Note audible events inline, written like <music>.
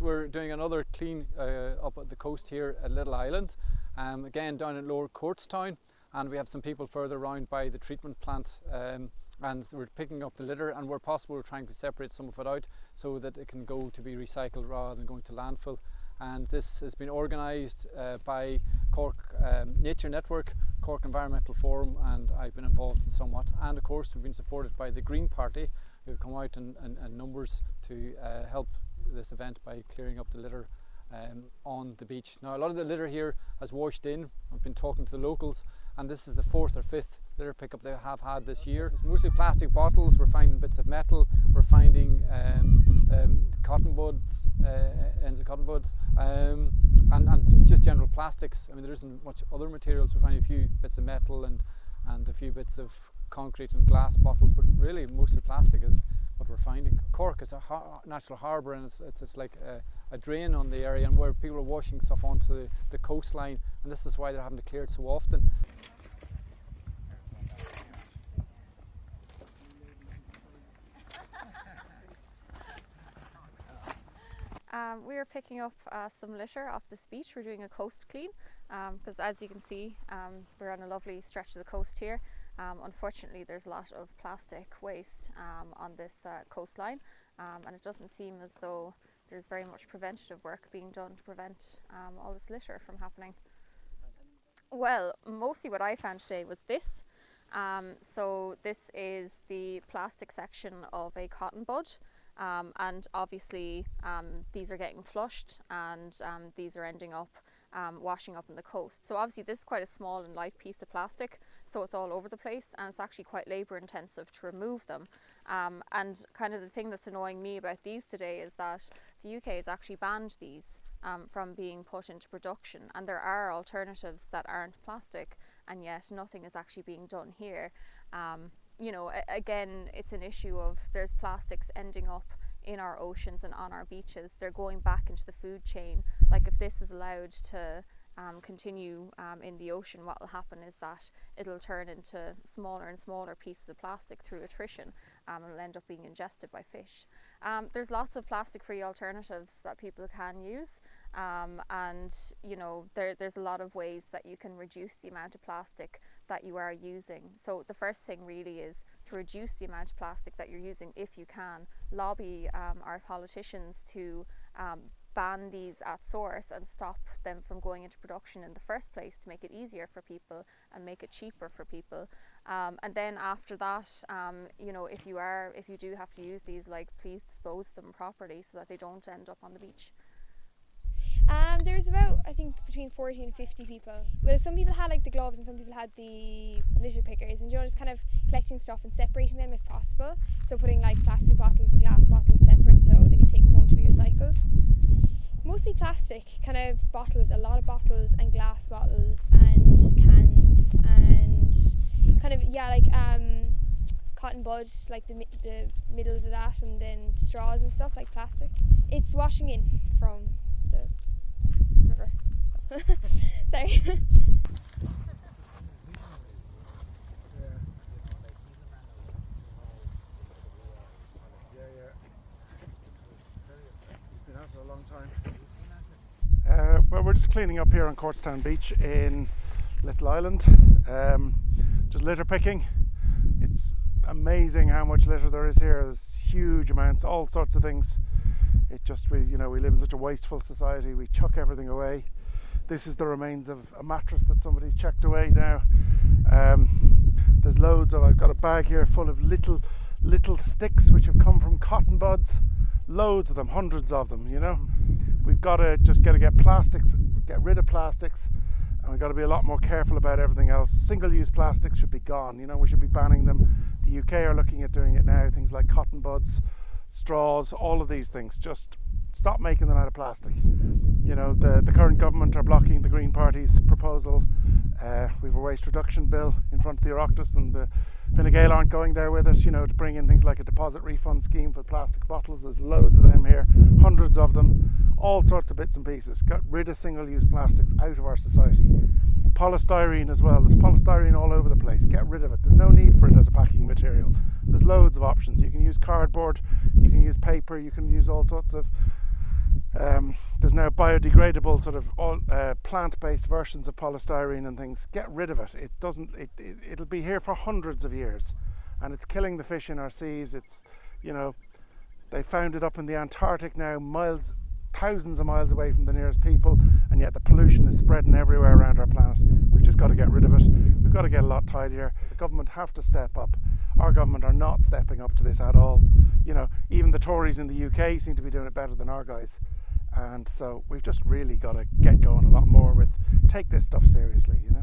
we're doing another clean uh, up at the coast here at Little Island, um, again down in Lower Courtstown and we have some people further around by the treatment plant um, and we're picking up the litter and where possible we're trying to separate some of it out so that it can go to be recycled rather than going to landfill. And this has been organised uh, by Cork um, Nature Network, Cork Environmental Forum and I've been involved in somewhat. And of course we've been supported by the Green Party who've come out in, in, in numbers to uh, help this event by clearing up the litter um, on the beach. Now a lot of the litter here has washed in, I've been talking to the locals and this is the fourth or fifth litter pickup they have had this year. It's mostly plastic bottles, we're finding bits of metal, we're finding um, um, cotton buds, uh, ends of cotton buds, um, and, and just general plastics. I mean there isn't much other materials, we're finding a few bits of metal and, and a few bits of concrete and glass bottles, but really mostly plastic is what we're finding. Cork is a har natural harbour and it's, it's, like a, a, drain on the area and where people are washing stuff onto the, the coastline and this is why they're having to clear it so often. <laughs> Um, we are picking up uh, some litter off this beach. We're doing a coast clean because um, as you can see um, we're on a lovely stretch of the coast here um, unfortunately, there's a lot of plastic waste um, on this uh, coastline, um, and it doesn't seem as though there's very much preventative work being done to prevent um, all this litter from happening. Well, mostly what I found today was this. Um, so this is the plastic section of a cotton bud. Um, and obviously these are getting flushed and these are ending up um, washing up on the coast. So obviously this is quite a small and light piece of plastic, so it's all over the place and it's actually quite labour intensive to remove them. Um, and kind of the thing that's annoying me about these today is that the UK has actually banned these um, from being put into production and there are alternatives that aren't plastic and yet nothing is actually being done here. Um, you know, again, it's an issue of there's plastics ending up in our oceans and on our beaches. They're going back into the food chain. Like if this is allowed to um, continue um, in the ocean, what will happen is that it'll turn into smaller and smaller pieces of plastic through attrition um, and will end up being ingested by fish. Um, there's lots of plastic-free alternatives that people can use um, and you know there, there's a lot of ways that you can reduce the amount of plastic that you are using. So the first thing really is to reduce the amount of plastic that you're using if you can. Lobby um, our politicians to ban these at source and stop them from going into production in the first place to make it easier for people and make it cheaper for people. Um, and then after that, um, you know, if you are, if you do have to use these, like please dispose them properly so that they don't end up on the beach. Um, there was about I think between 40 and 50 people. Well, some people had like the gloves and some people had the litter pickers, and you know just kind of collecting stuff and separating them if possible. So putting like plastic bottles and glass bottles separate so they can take them home to be recycled. Mostly plastic, kind of bottles, a lot of bottles and glass bottles and cans and kind of yeah like um, cotton bud, like the the middles of that, and then straws and stuff like plastic. It's washing in from Uh, well, we're just cleaning up here on Courtstown Beach in Little Island. Um, just litter picking. It's amazing how much litter there is here. There's huge amounts, all sorts of things it just we you know we live in such a wasteful society we chuck everything away this is the remains of a mattress that somebody checked away now um, there's loads of I've got a bag here full of little little sticks which have come from cotton buds loads of them hundreds of them you know we've got to just got to get plastics get rid of plastics and we've got to be a lot more careful about everything else single-use plastics should be gone you know we should be banning them the UK are looking at doing it now things like cotton buds straws, all of these things. Just stop making them out of plastic. You know, the, the current government are blocking the Green Party's proposal. Uh, we have a waste reduction bill in front of the Oireachtas and the Fine Gael aren't going there with us, you know, to bring in things like a deposit refund scheme for plastic bottles. There's loads of them here, hundreds of them, all sorts of bits and pieces. Get rid of single-use plastics out of our society polystyrene as well. There's polystyrene all over the place. Get rid of it. There's no need for it as a packing material. There's loads of options. You can use cardboard, you can use paper, you can use all sorts of Um, there's now biodegradable sort of all, uh, plant-based versions of polystyrene and things. Get rid of it. It doesn't. It, it it'll be here for hundreds of years, and it's killing the fish in our seas. It's, you know, they found it up in the Antarctic now, miles, thousands of miles away from the nearest people, and yet the pollution is spreading everywhere around our planet. We've just got to get rid of it. We've got to get a lot tidier. The government have to step up. Our government are not stepping up to this at all. You know, even the Tories in the UK seem to be doing it better than our guys. And so we've just really got to get going a lot more with take this stuff seriously, you know.